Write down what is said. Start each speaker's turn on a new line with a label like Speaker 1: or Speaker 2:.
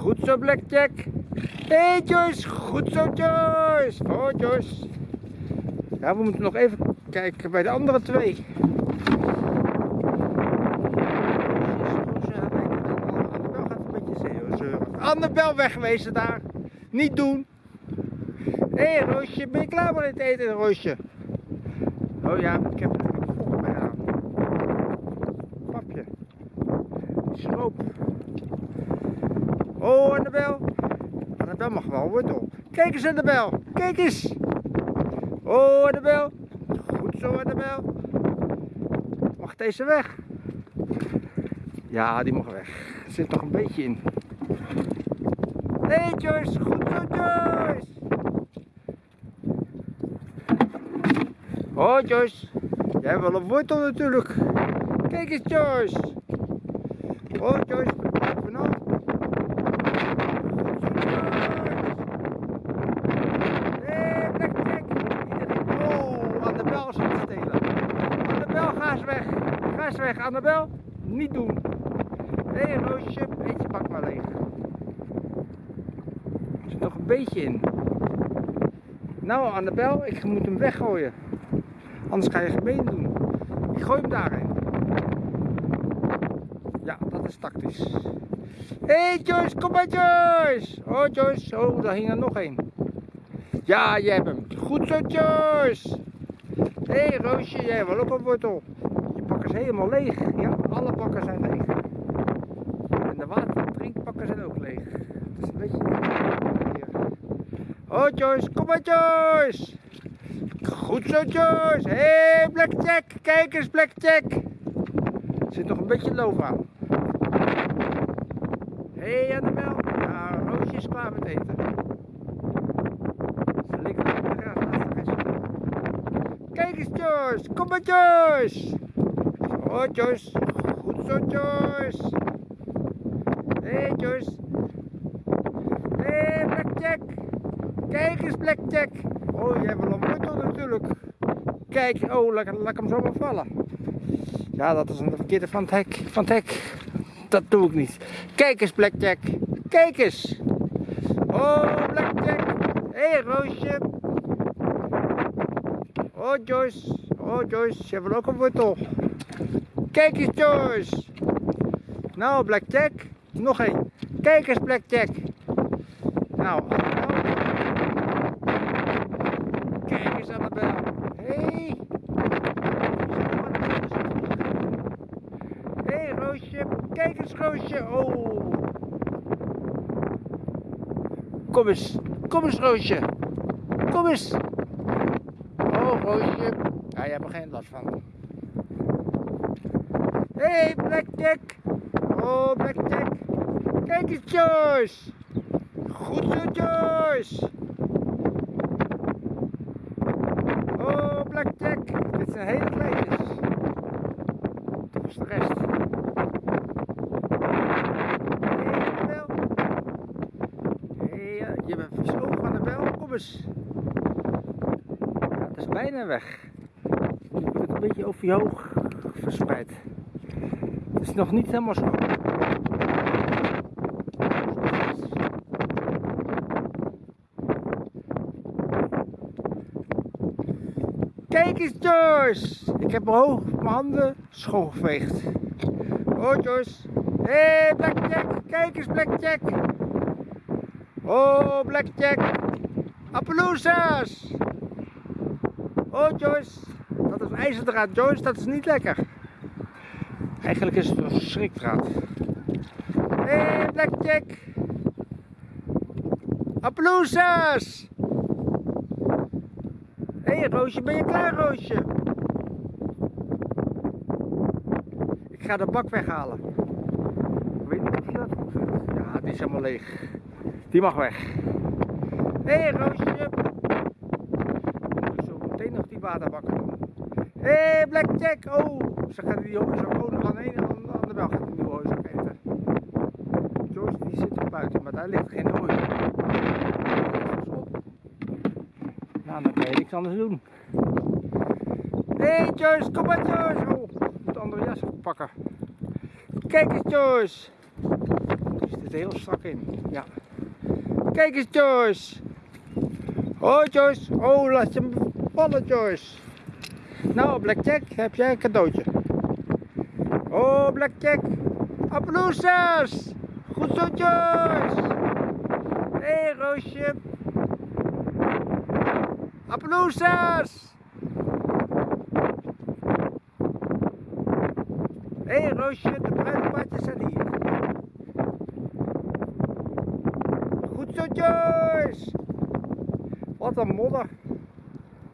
Speaker 1: Goed zo, Blackjack. Hey, Joyce. Goed zo, Joyce. Oh, Joyce. Ja, we moeten nog even kijken bij de andere twee. Annabel een wegwezen daar. Niet doen. Hé, hey, Roosje. Ben je klaar met het eten, Roosje? Oh ja, ik heb natuurlijk volk bij aan. Papje. Stroop. Oh, Annabel. Annabel mag wel wortel. Kijk eens, Annabel. Kijk eens. Oh, Annabel. Goed zo, Annabel. Mag deze weg? Ja, die mag weg. Er zit nog een beetje in. Hé, Joyce. Goed zo, Joyce. Oh, Joyce. Jij hebt wel een wortel natuurlijk. Kijk eens, Joyce. Oh, Joyce. Blijf nou. Hé, Blackjack. Iedereen. Oh, Annabel is aan het stelen. Annabel, ga eens weg. Ga eens weg, Annabel. Niet doen. Hé, hey, Roosje. Eet je bak maar leeg. Er zit nog een beetje in. Nou, Annabel, ik moet hem weggooien. Anders ga je gemeen doen. Ik gooi hem daarin. Ja, dat is tactisch. Hé hey Joyce, kom maar Joyce! Oh Joyce, oh daar hing er nog één. Ja, jij hebt hem. Goed zo Joyce! Hé hey, Roosje, jij hebt wel ook een wortel. Is helemaal leeg. Ja, alle pakken zijn leeg. En de water drinkpakken zijn ook leeg. Het is een beetje... Oh Joyce, kom maar Joyce! Goed zo, Joyce. Hé, hey, Blackjack. Kijk eens, Blackjack. Er zit nog een beetje loof aan. Hé, hey, Annabel. Ja, Roosje is klaar met eten. Kijk eens, Joyce. Kom maar, Joyce. Oh, Joyce. Goed zo, Joyce. Hey, Joyce. Hey, Blackjack. Kijk eens, Blackjack. Oh, jij wil een natuurlijk. Kijk, oh, laat, hem zomaar vallen. Ja, dat is een verkeerde van het hek. Van het. Dat doe ik niet. Kijk eens, Blackjack. Kijk eens. Oh, Blackjack. Hey, Roosje. Oh, Joyce. Oh, Joyce. Je wil ook een wortel. Kijk eens, Joyce. Nou, Blackjack. Nog één. Kijk eens, Blackjack. Nou, Kijk eens, Annabel. Hé. Hé, hey, Roosje. Kijk eens, Roosje. Oh. Kom eens. Kom eens, Roosje. Kom eens. Oh, Roosje. Ja, je hebt er geen last van. Hé, hey, Blackjack. Oh, Blackjack. Kijk eens, Joyce. Goed zo, Joyce. Oh, Blackjack. Dit zijn hele kleintjes. Dat is de rest. Hey, je bent verstoken van de bel. Kom eens. Het is bijna weg. Je een beetje over je hoog verspreid. Het is nog niet helemaal schoon. Kijk eens Joyce! Ik heb mijn, hoog, mijn handen schoongeveegd. Oh Joyce. Hé hey, Blackjack! Kijk eens Blackjack! Oh Blackjack! Appaloosa's! Oh Joyce! Dat is ijzerdraad Joyce, dat is niet lekker. Eigenlijk is het een schrikdraad. Hé hey, Blackjack! Appaloosa's! Hé hey, Roosje, ben je klaar Roosje? Ik ga de bak weghalen. Ik weet niet of je dat goed. Ja, die is helemaal leeg. Die mag weg. Hé hey, Roosje. Ik moet zo meteen nog die waterbakken doen. Hé hey, Blackjack. Oh, ze gaat die hooizak ook nog aan de ene aan de bel gaat die nieuwe hooizak eten. Joyce die zit er buiten, maar daar ligt geen hooizak. Nou, dan kan je niks anders doen. Hé hey, Joyce, kom maar Joyce. Oh, ik moet de andere jas pakken. Kijk eens Joyce. Er heel strak in. Ja. Kijk eens Joyce. Hoi Joyce. Oh, laat je hem vallen Joyce. Nou, Blackjack, heb jij een cadeautje. Oh, Blackjack. Applausjes. Goed zo Joyce. Hey, Roosje. Applausjes. Hey, Roosje, de bruidepaardjes zijn hier. Goed zo. Wat een modder.